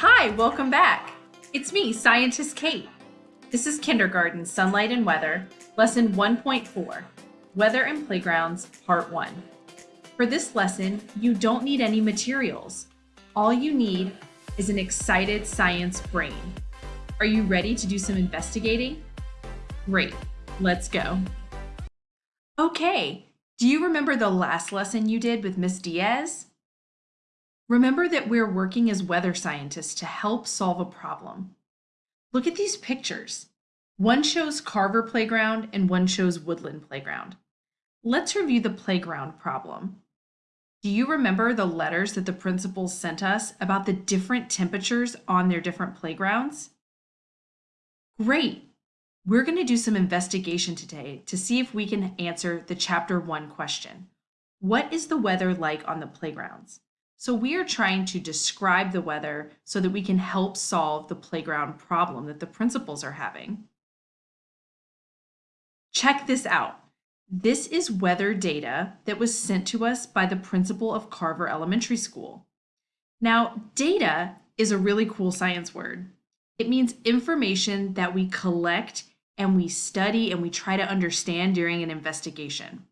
Hi, welcome back. It's me, Scientist Kate. This is Kindergarten Sunlight and Weather, Lesson 1.4 Weather and Playgrounds, Part 1. For this lesson, you don't need any materials. All you need is an excited science brain. Are you ready to do some investigating? Great, let's go. Okay, do you remember the last lesson you did with Miss Diaz? Remember that we're working as weather scientists to help solve a problem. Look at these pictures. One shows Carver Playground and one shows Woodland Playground. Let's review the playground problem. Do you remember the letters that the principals sent us about the different temperatures on their different playgrounds? Great! We're going to do some investigation today to see if we can answer the chapter one question. What is the weather like on the playgrounds? So we are trying to describe the weather so that we can help solve the playground problem that the principals are having. Check this out. This is weather data that was sent to us by the principal of Carver Elementary School. Now, data is a really cool science word. It means information that we collect and we study and we try to understand during an investigation.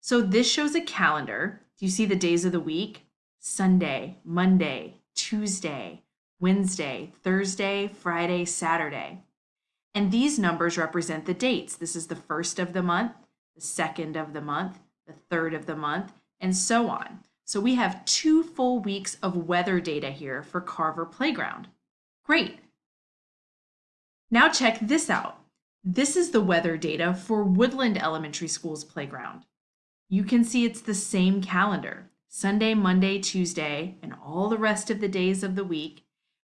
So this shows a calendar. Do you see the days of the week? Sunday, Monday, Tuesday, Wednesday, Thursday, Friday, Saturday. And these numbers represent the dates. This is the first of the month, the second of the month, the third of the month, and so on. So we have two full weeks of weather data here for Carver Playground. Great. Now check this out. This is the weather data for Woodland Elementary School's playground. You can see it's the same calendar. Sunday, Monday, Tuesday, and all the rest of the days of the week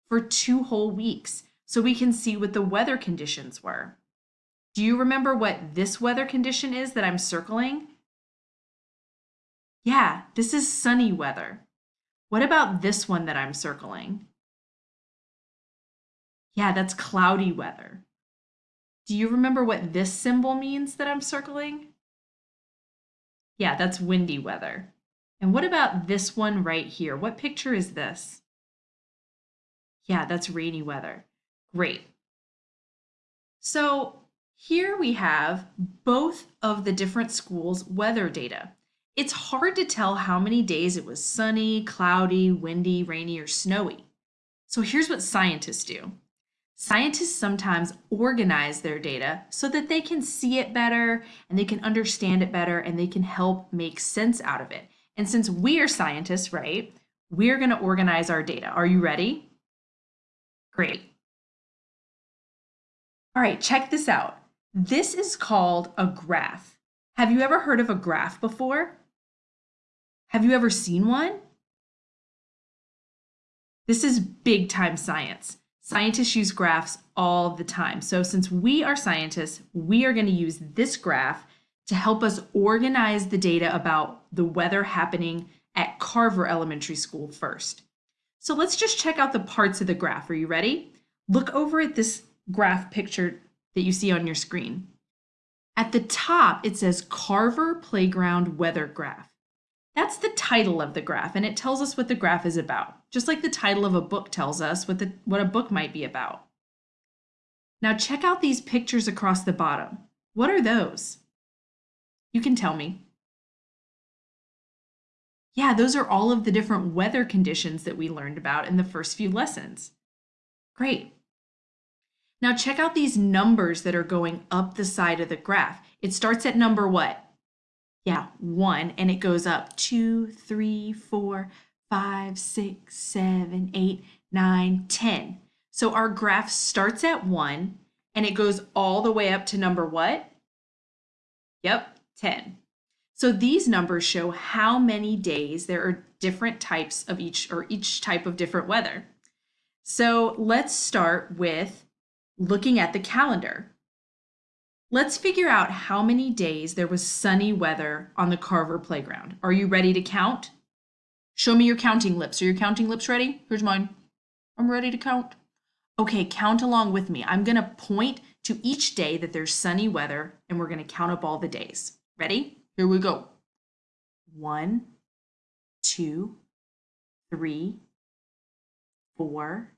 for two whole weeks so we can see what the weather conditions were. Do you remember what this weather condition is that I'm circling? Yeah, this is sunny weather. What about this one that I'm circling? Yeah, that's cloudy weather. Do you remember what this symbol means that I'm circling? Yeah, that's windy weather. And what about this one right here? What picture is this? Yeah, that's rainy weather. Great. So here we have both of the different schools' weather data. It's hard to tell how many days it was sunny, cloudy, windy, rainy, or snowy. So here's what scientists do. Scientists sometimes organize their data so that they can see it better and they can understand it better and they can help make sense out of it. And since we are scientists, right, we're going to organize our data. Are you ready? Great. All right, check this out. This is called a graph. Have you ever heard of a graph before? Have you ever seen one? This is big time science. Scientists use graphs all the time. So since we are scientists, we are going to use this graph to help us organize the data about the weather happening at Carver Elementary School first. So let's just check out the parts of the graph. Are you ready? Look over at this graph picture that you see on your screen. At the top, it says Carver Playground Weather Graph. That's the title of the graph, and it tells us what the graph is about, just like the title of a book tells us what, the, what a book might be about. Now check out these pictures across the bottom. What are those? You can tell me. Yeah, those are all of the different weather conditions that we learned about in the first few lessons. Great. Now check out these numbers that are going up the side of the graph. It starts at number what? Yeah, one, and it goes up two, three, four, five, six, seven, eight, nine, ten. So our graph starts at one and it goes all the way up to number what? Yep, 10. So these numbers show how many days there are different types of each or each type of different weather. So let's start with looking at the calendar. Let's figure out how many days there was sunny weather on the Carver playground. Are you ready to count? Show me your counting lips. Are your counting lips ready? Here's mine. I'm ready to count. Okay, count along with me. I'm gonna point to each day that there's sunny weather and we're gonna count up all the days. Ready? Here we go. One, two, three, four,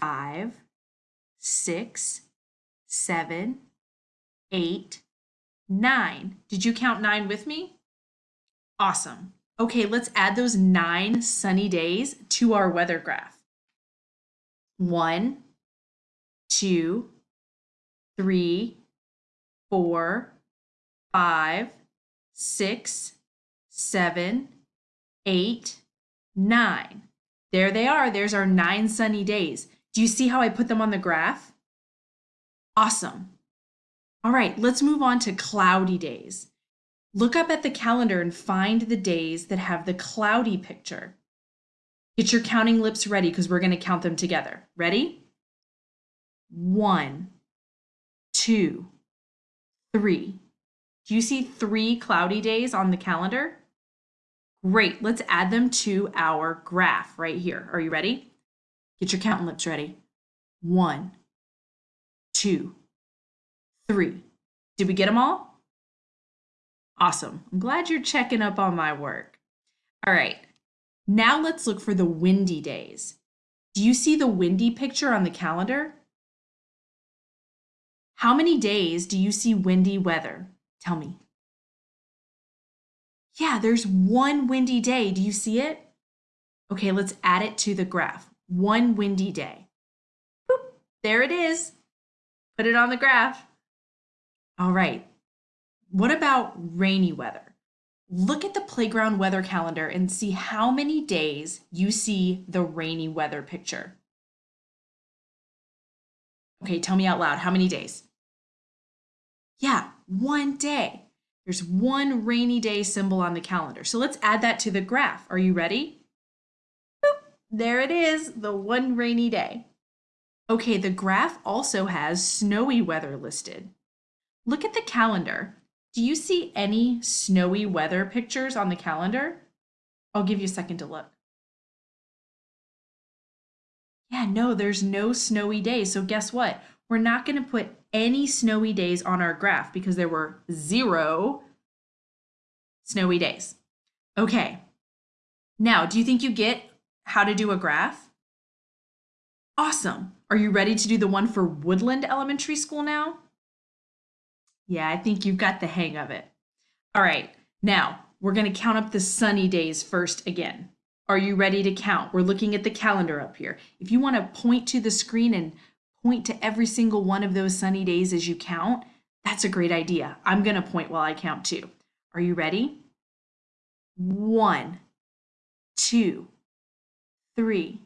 five, six, seven, eight, nine. Did you count nine with me? Awesome. Okay, let's add those nine sunny days to our weather graph. One, two, three, four, five, six, seven, eight, nine. There they are. There's our nine sunny days. Do you see how I put them on the graph? Awesome. All right, let's move on to cloudy days. Look up at the calendar and find the days that have the cloudy picture. Get your counting lips ready because we're going to count them together. Ready? One, two, three. Do you see three cloudy days on the calendar? Great, let's add them to our graph right here. Are you ready? Get your counting lips ready. One, two, three. Did we get them all? Awesome. I'm glad you're checking up on my work. All right, now let's look for the windy days. Do you see the windy picture on the calendar? How many days do you see windy weather? Tell me. Yeah, there's one windy day. Do you see it? Okay, let's add it to the graph. One windy day. Boop, there it is. Put it on the graph. All right. What about rainy weather? Look at the playground weather calendar and see how many days you see the rainy weather picture. Okay, tell me out loud, how many days? Yeah, one day. There's one rainy day symbol on the calendar. So let's add that to the graph. Are you ready? Boop, there it is, the one rainy day. Okay, the graph also has snowy weather listed. Look at the calendar. Do you see any snowy weather pictures on the calendar? I'll give you a second to look. Yeah, no, there's no snowy day. So guess what? We're not going to put any snowy days on our graph because there were zero snowy days. Okay. Now, do you think you get how to do a graph? Awesome. Are you ready to do the one for Woodland Elementary School now? Yeah, I think you've got the hang of it. All right, now we're going to count up the sunny days first again. Are you ready to count? We're looking at the calendar up here. If you want to point to the screen and point to every single one of those sunny days as you count, that's a great idea. I'm going to point while I count too. Are you ready? One, two, three,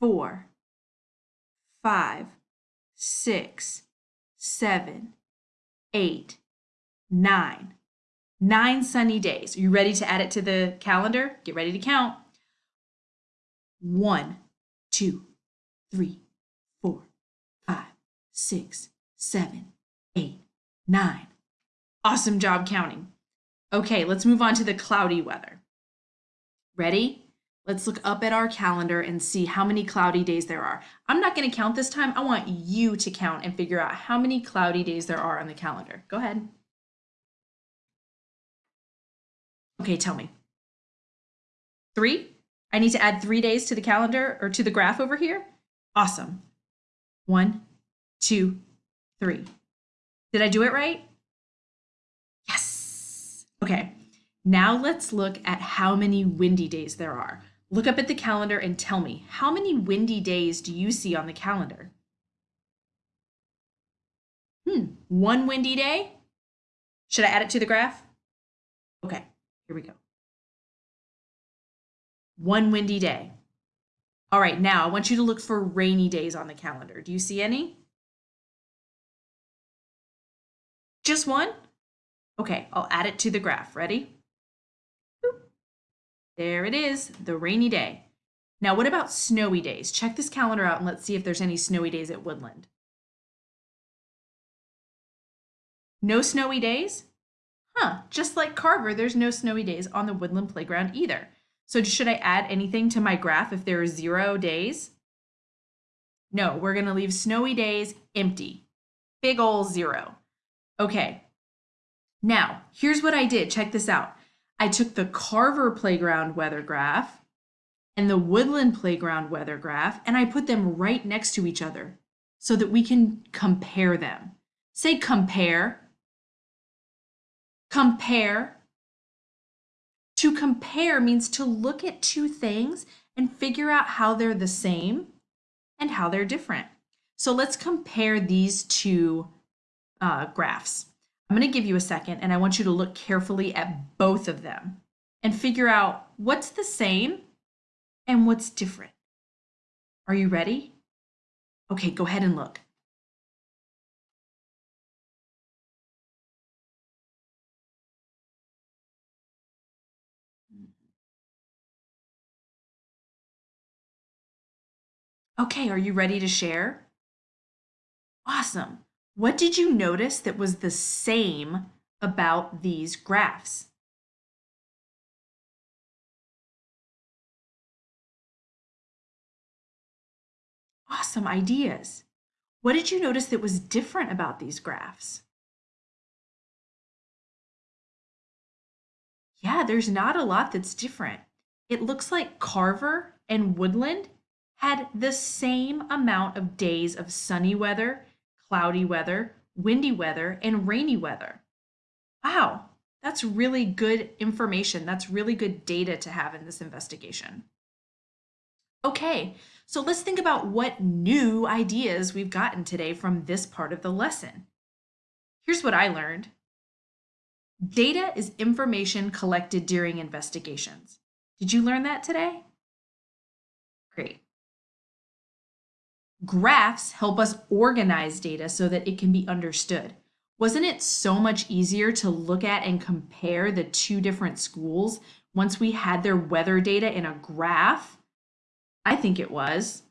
four, five, six, seven, eight, nine. Nine sunny days. Are you ready to add it to the calendar? Get ready to count. One, two, three, six, seven, eight, nine. Awesome job counting. Okay, let's move on to the cloudy weather. Ready? Let's look up at our calendar and see how many cloudy days there are. I'm not going to count this time. I want you to count and figure out how many cloudy days there are on the calendar. Go ahead. Okay, tell me. Three? I need to add three days to the calendar or to the graph over here? Awesome. One, two, three. Did I do it right? Yes. Okay, now let's look at how many windy days there are. Look up at the calendar and tell me, how many windy days do you see on the calendar? Hmm, one windy day? Should I add it to the graph? Okay, here we go. One windy day. All right, now I want you to look for rainy days on the calendar. Do you see any? Just one? Okay, I'll add it to the graph. Ready? Boop. There it is, the rainy day. Now, what about snowy days? Check this calendar out and let's see if there's any snowy days at Woodland. No snowy days? Huh, just like Carver, there's no snowy days on the Woodland playground either. So should I add anything to my graph if there are zero days? No, we're gonna leave snowy days empty. Big ol' zero. Okay, now here's what I did. Check this out. I took the Carver Playground weather graph and the woodland playground weather graph, and I put them right next to each other so that we can compare them. Say compare. Compare. To compare means to look at two things and figure out how they're the same and how they're different. So let's compare these two uh, graphs. I'm going to give you a second and I want you to look carefully at both of them and figure out what's the same and what's different. Are you ready? Okay, go ahead and look. Okay, are you ready to share? Awesome. What did you notice that was the same about these graphs? Awesome ideas. What did you notice that was different about these graphs? Yeah, there's not a lot that's different. It looks like Carver and Woodland had the same amount of days of sunny weather, cloudy weather, windy weather, and rainy weather. Wow, that's really good information. That's really good data to have in this investigation. Okay, so let's think about what new ideas we've gotten today from this part of the lesson. Here's what I learned. Data is information collected during investigations. Did you learn that today? Great. Graphs help us organize data so that it can be understood. Wasn't it so much easier to look at and compare the two different schools once we had their weather data in a graph? I think it was.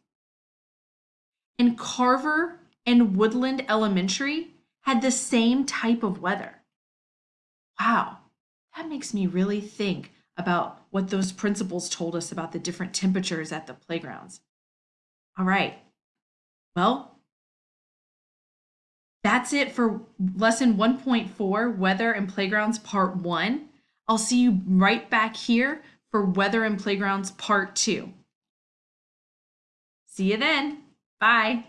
And Carver and Woodland Elementary had the same type of weather. Wow, that makes me really think about what those principals told us about the different temperatures at the playgrounds. All right, well, that's it for lesson 1.4, Weather and Playgrounds Part 1. I'll see you right back here for Weather and Playgrounds Part 2. See you then. Bye.